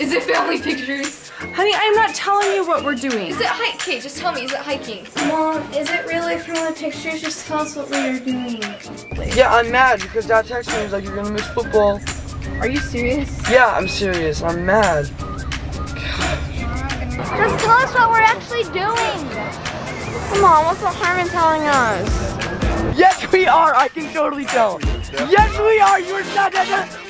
Is it family pictures? Honey, I'm not telling you what we're doing. Is it hiking? Okay, just tell me. Is it hiking? Mom, is it really family pictures? Just tell us what we are doing. Yeah, I'm mad because Dad texted me. He's like, you're gonna miss football. Are you serious? Yeah, I'm serious. I'm mad. Just tell us what we're actually doing. Come on, what's the harm in telling us? Yes, we are. I can totally tell. Yes, we are. You're not.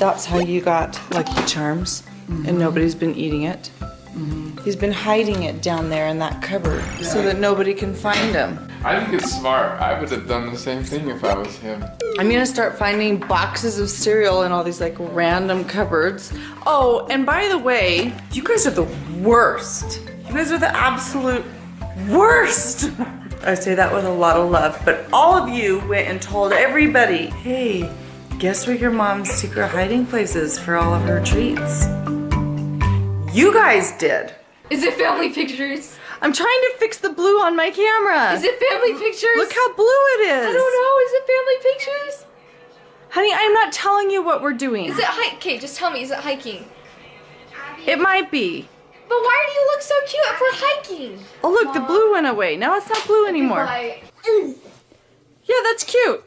That's how you got Lucky Charms, and mm-hmm. nobody's been eating it. Mm-hmm. He's been hiding it down there in that cupboard so that nobody can find him. I think it's smart. I would have done the same thing if I was him. I'm gonna start finding boxes of cereal in all these like random cupboards. Oh, and by the way, you guys are the worst. You guys are the absolute worst. I say that with a lot of love, but all of you went and told everybody, hey, guess where your mom's secret hiding place is for all of her treats? You guys did. Is it family pictures? I'm trying to fix the blue on my camera. Is it family pictures? Look how blue it is. I don't know. Is it family pictures? Honey, I'm not telling you what we're doing. Is it hike? Okay, just tell me. Is it hiking? It might be. But why do you look so cute if we're hiking? Oh look, the blue went away. Now it's not blue anymore. Yeah, that's cute.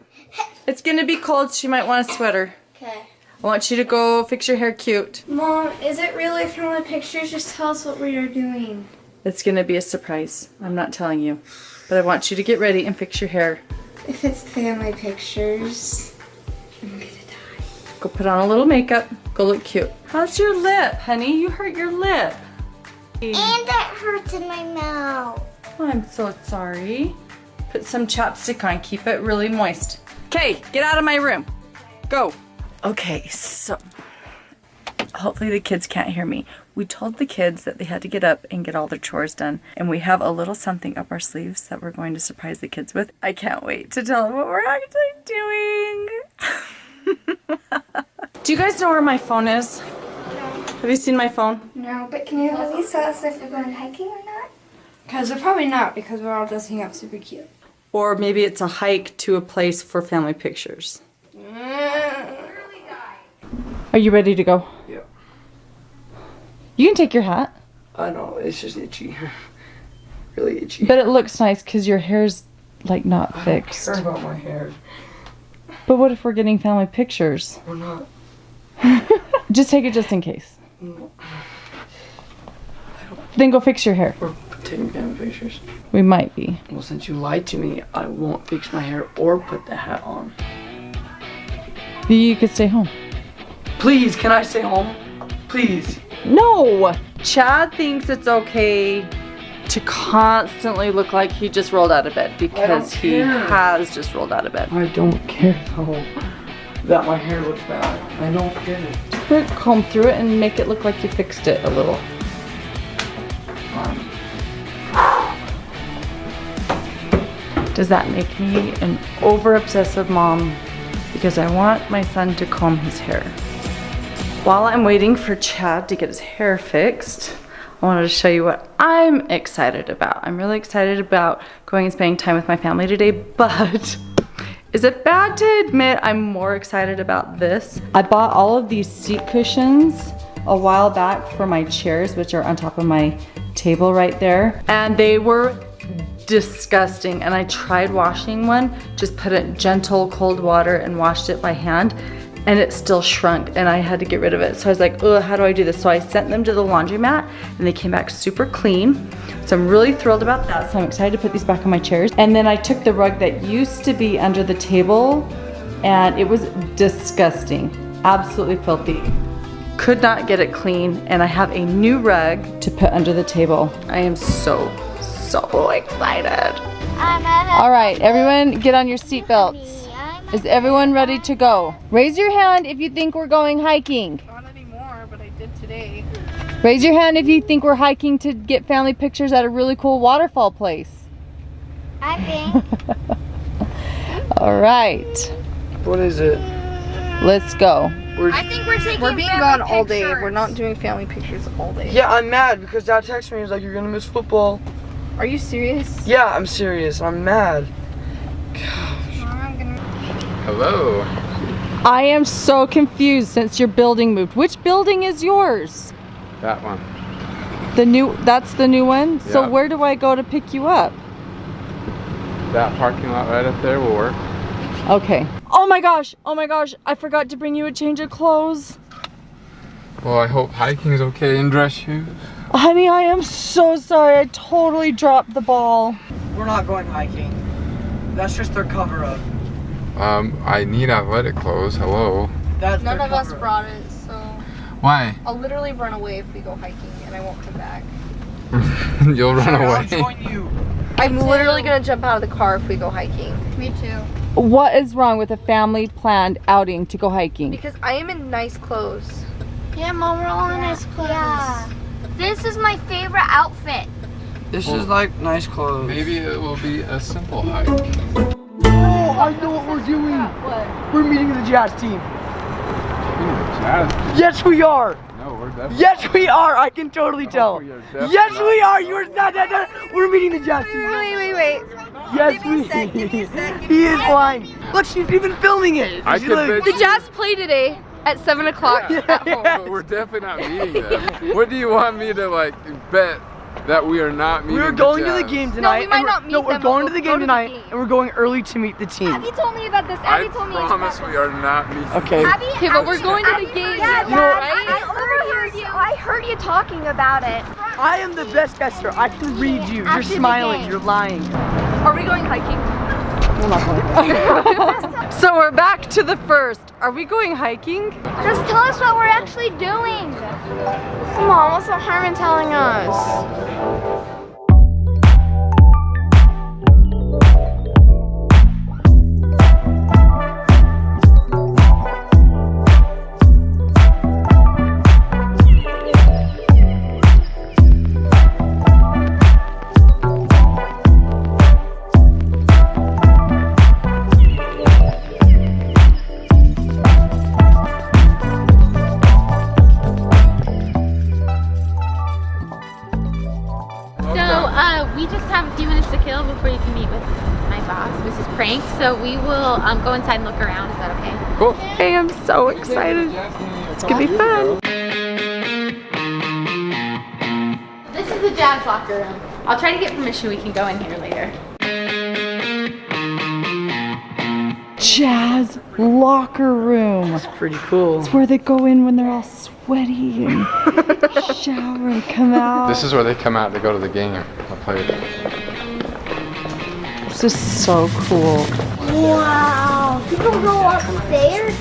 It's gonna be cold. She might want a sweater. Okay. I want you to go fix your hair cute. Mom, is it really family pictures? Just tell us what we are doing. It's gonna be a surprise. I'm not telling you. But I want you to get ready and fix your hair. If it's family pictures, I'm gonna die. Go put on a little makeup. Go look cute. How's your lip, honey? You hurt your lip. And it hurts in my mouth. Oh, I'm so sorry. Put some chapstick on. Keep it really moist. Okay, get out of my room. Go. Okay, so hopefully the kids can't hear me. We told the kids that they had to get up and get all their chores done. And we have a little something up our sleeves that we're going to surprise the kids with. I can't wait to tell them what we're actually doing. Do you guys know where my phone is? No. Have you seen my phone? No, but can you at least tell us if they're going hiking or not? Because they're probably not, because we're all dressing up super cute. Or maybe it's a hike to a place for family pictures. Are you ready to go? Yeah. You can take your hat. I know. It's just itchy. really itchy. But it looks nice because your hair's like not I fixed. don't care about my hair. But what if we're getting family pictures? We're not. Just take it just in case. No. Then go fix your hair. We're taking family pictures. We might be. Well, since you lied to me, I won't fix my hair or put the hat on. You could stay home. Please, can I stay home? Please. No! Chad thinks it's okay to constantly look like he just rolled out of bed because he care. has just rolled out of bed. I don't care though that my hair looks bad. I don't care. Put comb through it and make it look like you fixed it a little. Fine. Does that make me an over obsessive mom? Because I want my son to comb his hair. While I'm waiting for Chad to get his hair fixed, I wanted to show you what I'm excited about. I'm really excited about going and spending time with my family today, but is it bad to admit I'm more excited about this? I bought all of these seat cushions a while back for my chairs, which are on top of my table right there. And they were disgusting. And I tried washing one, just put it in gentle cold water and washed it by hand and it still shrunk and I had to get rid of it. So I was like, oh, how do I do this? So I sent them to the laundromat and they came back super clean. So I'm really thrilled about that. So I'm excited to put these back on my chairs. And then I took the rug that used to be under the table and it was disgusting, absolutely filthy. Could not get it clean and I have a new rug to put under the table. I am so, so excited. All right, everyone get on your seatbelts. Is everyone ready to go? Raise your hand if you think we're going hiking. Not anymore, but I did today. Raise your hand if you think we're hiking to get family pictures at a really cool waterfall place. I think. All right. What is it? Let's go. I think we're taking We're being gone all day. We're not doing family pictures all day. Yeah, I'm mad because Dad texted me. He's like, "You're gonna miss football." Are you serious? Yeah, I'm serious. I'm mad. Gosh. Hello. I am so confused since your building moved. Which building is yours? That one. The new, that's the new one? So where do I go to pick you up? That parking lot right up there will work. Okay. Oh my gosh, oh my gosh, I forgot to bring you a change of clothes. Well, I hope hiking's okay in dress shoes. Honey, I am so sorry. I totally dropped the ball. We're not going hiking. That's just their cover up. Um, I need athletic clothes. Hello. That's None of us cover-up. brought it, so Why? I'll literally run away if we go hiking and I won't come back. You'll run Sure, I'll away. join you. I'm literally gonna jump out of the car if we go hiking. Me too. What is wrong with a family planned outing to go hiking? Because I am in nice clothes. Yeah, Mom, we're all in nice clothes. Yeah. This is my favorite outfit. This is like nice clothes. Maybe it will be a simple hike. Oh, I know what we're doing. What? We're meeting the jazz team. Yes, we are. No, we're definitely. Yes, we are. I can totally oh, tell. we Yes, we are. You're not. not, not. We're meeting the jazz team. Wait, wait, wait. Yes, we. He is lying. Look, she's even filming it. I She could look- bet The Jazz play today at 7 o'clock. Yeah, but we're definitely not meeting them. What do you want me to like bet that we are not meeting? We're the going to the game tonight. No, we might and we're- not meet No, we're them, going we'll to the game to the tonight, game. and we're going early to meet the team. Abby told me about this. I told me promise about we are not meeting. Okay. Abby, Okay, but we're going to the Abby- game, Yeah, you know, right? I overheard you. I heard you talking about it. I am the best guesser. I can read you. You're smiling. You're lying. Are we going hiking? So we're back to the first. Are we going hiking? Just tell us what we're actually doing. Come on, what's the harm in telling us? Meet with my boss, Mrs. Prank. So we will um, go inside and look around. Is that okay? Cool. I am so excited. It's gonna be fun. This is the jazz locker room. I'll try to get permission. We can go in here later. Jazz locker room. It's pretty cool. It's where they go in when they're all sweaty and shower and come out. This is where they come out to go to the game. I'll play it. This is so cool. Wow. You can go upstairs?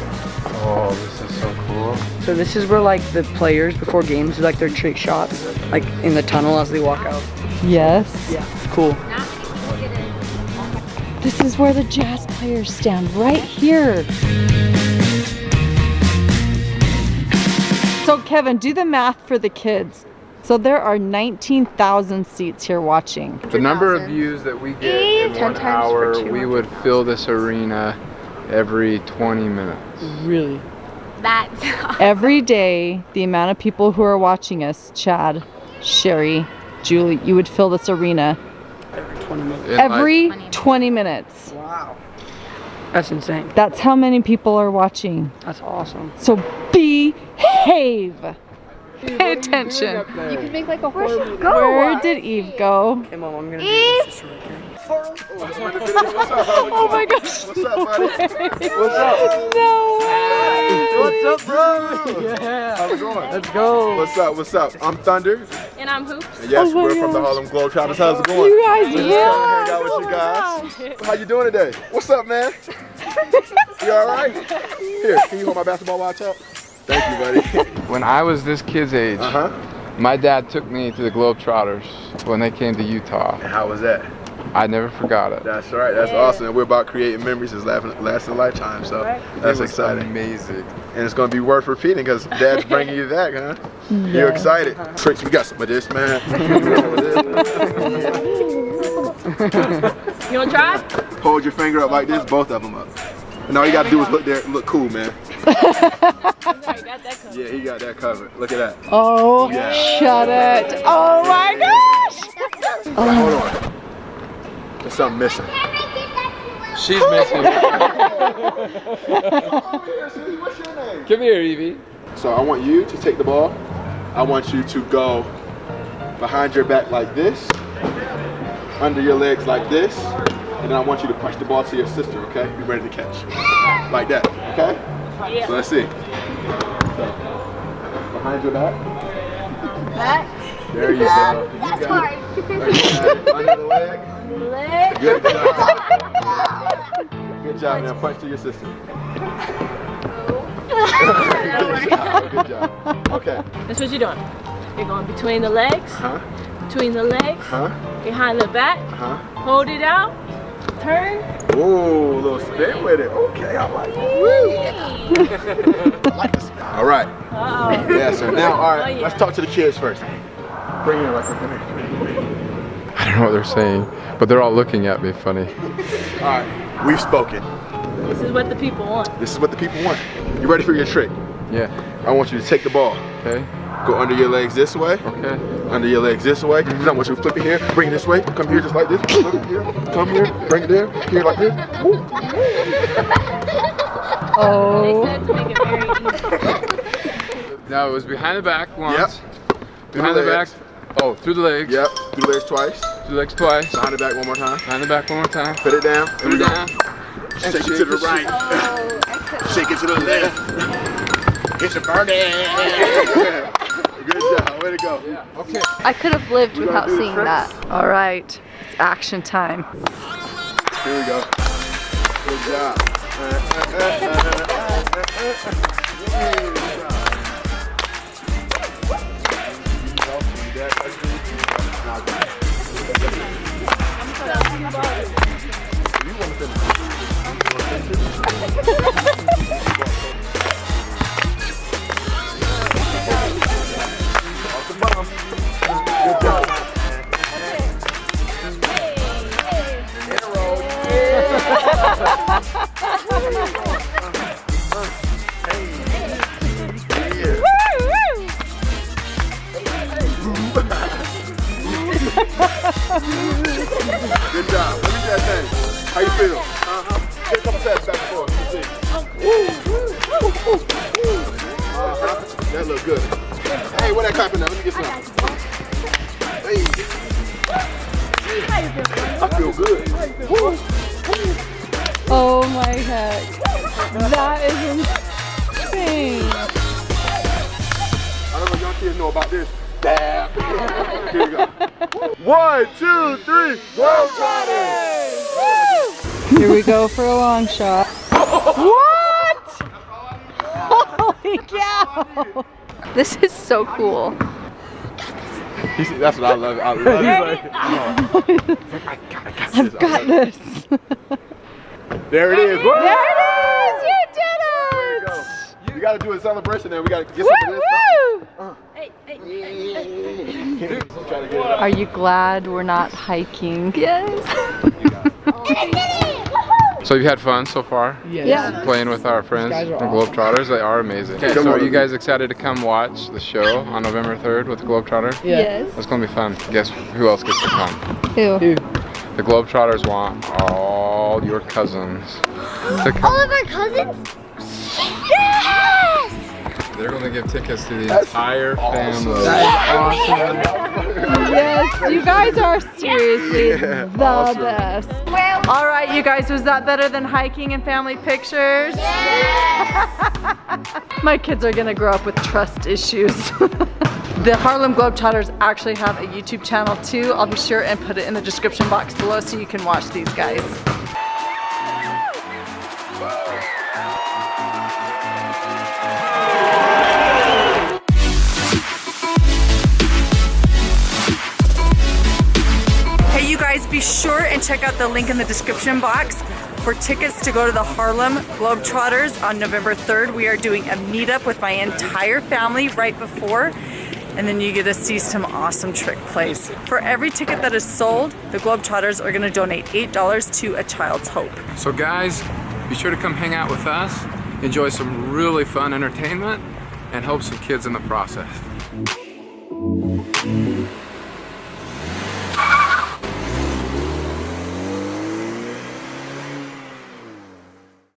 Oh, this is so cool. So this is where like the players before games do like their trick shots, like in the tunnel as they walk out. Yes. Yeah, it's cool. This is where the jazz players stand, right here. So Kevin, do the math for the kids. So there are 19,000 seats here watching. The number of views that we get in Ten one hour, we would fill this arena every 20 minutes. Really. That's Every day, the amount of people who are watching us, Chad, Sherry, Julie, you would fill this arena Every 20 minutes. In, every 20 20 minutes. Wow. That's insane. That's how many people are watching. That's awesome. So behave. Pay attention. You could make like a Where horror movie. Where did Eve go? Okay, mom, I'm gonna do this just right here. Oh my gosh. What's up, buddy? What's up? No. Way. What's up, bro? Yeah. How's it going? Let's go. What's up? What's up? I'm Thunder. and I'm Hoops. And yes, Oh we're from the. Harlem Globetrotters. How's it going? You guys, Just yeah. trying to hang out with you oh guys. How you doing today? What's up, man? you all right? Here, can you hold my basketball while I talk? Thank you, buddy. When I was this kid's age, Uh huh. my dad took me to the Globetrotters when they came to Utah. How was that? I never forgot it. That's right. That's awesome. And we're about creating memories that's lasting, lasting a lifetime. So that's It was exciting. Amazing. And it's going to be worth repeating because Dad's bringing you that, huh? You're excited. Tricks, we got some of this, man. Some of this. You wanna try? Hold your finger up like this, both of them up. And all you got to do is look there, look cool, man. Yeah, he got that covered. Look at that. Oh, Yeah. shut it. Oh my gosh. Hold on. There's something missing. She's missing. What's your name? Come here, Evie. So I want you to take the ball. I want you to go behind your back like this, under your legs like this, and then I want you to punch the ball to your sister, okay? Be ready to catch. Like that, okay? So let's see. So, behind your back. Back. There you go. You hard. it. There you got it. Under the leg. Leg. Good job. Good job. Now punch to your sister. Good job. Good job. Okay. That's what you're doing. You're going between the legs, Huh? between the legs, Huh? behind the back, Huh? hold it out, turn. Ooh, a little spin with it. Okay, I like it. I like this. All right. Uh-oh. Yeah, so now, all right, Oh, yeah. let's talk to the kids first. Bring it in right quick. Here. I don't know what they're saying, but they're all looking at me funny. All right, we've spoken. This is what the people want. This is what the people want. You ready for your trick? Yeah. I want you to take the ball, Okay. Go under your legs this way, Okay. under your legs this way. Then I want you to flip it here, bring it this way, come here just like this, flip it here, come here, bring it there, here like this. Woo. Oh. said it. Now it was behind the back once. Yep. Behind the the back. Oh, through the legs. Yep, Through the legs twice, Through the legs twice. behind the back one more time. Behind the back one more time. Put it down, Put it down. Shake it to the right. Oh, Shake it to the left. It's a birdie. Good job. Way to go. Okay. I could have lived We without seeing that. All right, it's action time. Here we go. Good job. Good job. Good job. Let me see that thing. How you feel? Uh-huh. Take a couple steps back and forth. Me see. Uh-huh. That look good. Hey, where that clapping at? Let me get some. Hey. I feel good. Oh my heck. That is insane. I don't know if y'all kids know about this. Dab. Here we go. One, two, three, go Trotters! Here we go for a long shot. what? Holy cow. This is so cool. He's, that's what I love. I love it. I've got this. There it is. Woo! There it is. You did you it. go. You gotta do a celebration there. We gotta get some of this. woo. Try to get it up. Are you glad we're not hiking? Yes. So you've had fun so far? Yeah. Playing with our friends, guys the are Globetrotters. They are amazing. Okay, so are you guys excited to come watch the show on November 3rd with the Globetrotters? Yes. It's gonna be fun. Guess who else gets to come? Who? The Globetrotters want all your cousins to come. All of our cousins? Yes! They're gonna give tickets to the entire family. Yes, you guys are seriously Yeah, the awesome. best. All right, you guys, was that better than hiking and family pictures? My kids are gonna grow up with trust issues. the Harlem Globetrotters actually have a YouTube channel too. I'll be sure and put it in the description box below so you can watch these guys. Sure and check out the link in the description box for tickets to go to the Harlem Globetrotters on November 3rd. We are doing a meetup with my entire family right before, and then you get to see some awesome trick plays. For every ticket that is sold, the Globetrotters are gonna donate $8 to A Child's Hope. So guys, be sure to come hang out with us enjoy some really fun entertainment, and help some kids in the process.